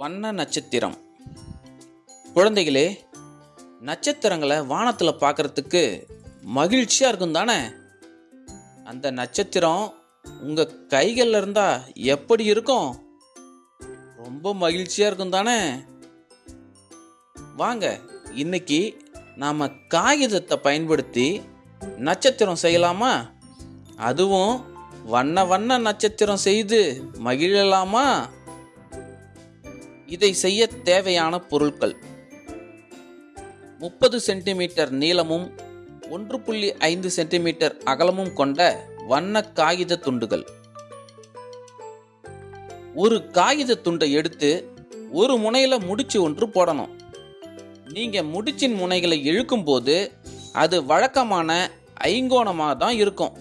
வண்ண நட்சத்திரம். குழந்தைகளே நட்சத்திரங்களை வானத்தில் பார்க்கறதுக்கு மகிழ்ச்சியாக இருக்கும் தானே? அந்த நட்சத்திரம் உங்கள் கைகளில் இருந்தால் எப்படி இருக்கும்? ரொம்ப மகிழ்ச்சியாக இருக்கும் தானே? வாங்க இன்னைக்கு நாம் காகிதத்தை பயன்படுத்தி நட்சத்திரம் செய்யலாமா? அதுவும் வண்ண வண்ண நட்சத்திரம் செய்து மகிழலாமா? இதை செய்ய தேவையான பொருட்கள். முப்பது சென்டிமீட்டர் நீளமும் ஒன்று புள்ளி ஐந்து சென்டிமீட்டர் அகலமும் கொண்ட வண்ண காகித துண்டுகள். ஒரு காகித துண்டை எடுத்து ஒரு முனையில் முடிச்சு ஒன்று போடணும். நீங்கள் முடிச்சின் முனைகளை இழுக்கும்போது அது வழக்கமான ஐங்கோணமாக தான் இருக்கும்.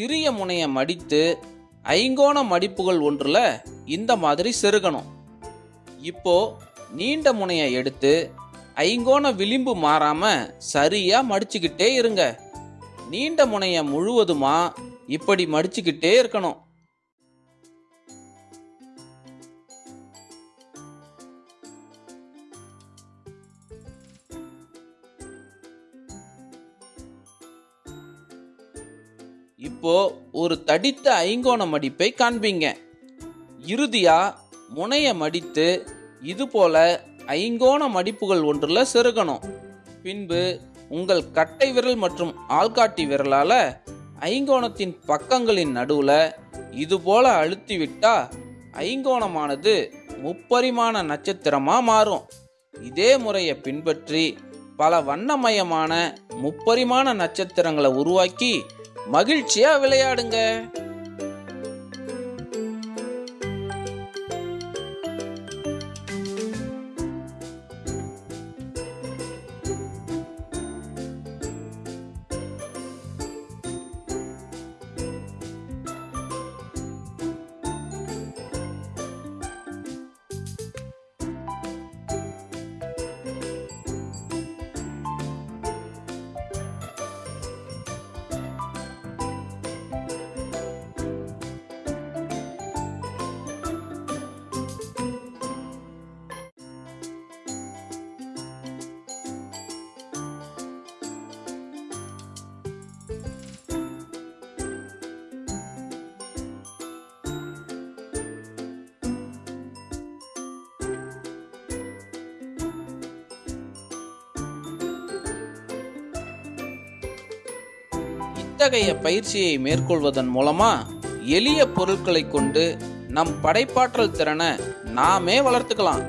சிறிய முனையை மடித்து ஐங்கோண மடிப்புகள் ஒன்றில் இந்த மாதிரி செருகணும். இப்போ நீண்ட முனையை எடுத்து ஐங்கோண விளிம்பு மாறாம சரியா மடிச்சுக்கிட்டே இருங்க. நீண்ட முனையை முழுவதுமா இப்படி மடிச்சுக்கிட்டே இருக்கணும். இப்போ ஒரு தடித்த ஐங்கோண மடிப்பை காண்பீங்க. இறுதியா முனைய மடித்து இது போல ஐங்கோண மடிப்புகள் ஒன்றில் செருகணும். பின்பு உங்கள் கட்டை விரல் மற்றும் ஆள்காட்டி விரலால ஐங்கோணத்தின் பக்கங்களின் நடுவுல இது போல அழுத்திவிட்டா ஐங்கோணமானது முப்பரிமாண நட்சத்திரமா மாறும். இதே முறையை பின்பற்றி பல வண்ணமயமான முப்பரிமாண நட்சத்திரங்களை உருவாக்கி மகிழ்ச்சியா விளையாடுங்க. இத்தகைய பயிற்சியை மேற்கொள்வதன் மூலமா எளிய பொருட்களை கொண்டு நம் படைப்பாற்றல் திறனை நாமே வளர்த்துக்கலாம்.